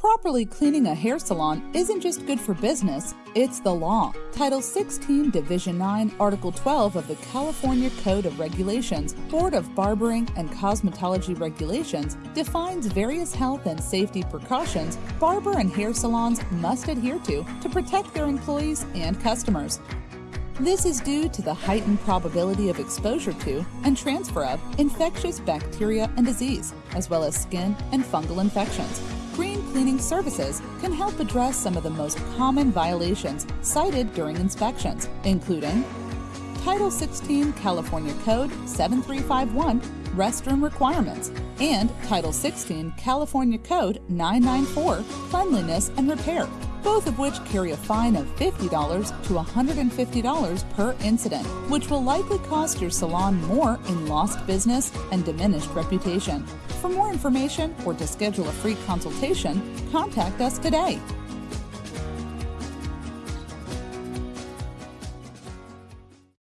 Properly cleaning a hair salon isn't just good for business, it's the law. Title 16, Division 9, Article 12 of the California Code of Regulations, Board of Barbering and Cosmetology Regulations, defines various health and safety precautions barber and hair salons must adhere to to protect their employees and customers. This is due to the heightened probability of exposure to and transfer of infectious bacteria and disease, as well as skin and fungal infections. Cleaning Services can help address some of the most common violations cited during inspections, including Title 16 California Code 7351 Restroom Requirements and Title 16 California Code 994 Cleanliness and Repair, both of which carry a fine of $50 to $150 per incident, which will likely cost your salon more in lost business and diminished reputation. For more information or to schedule a free consultation, contact us today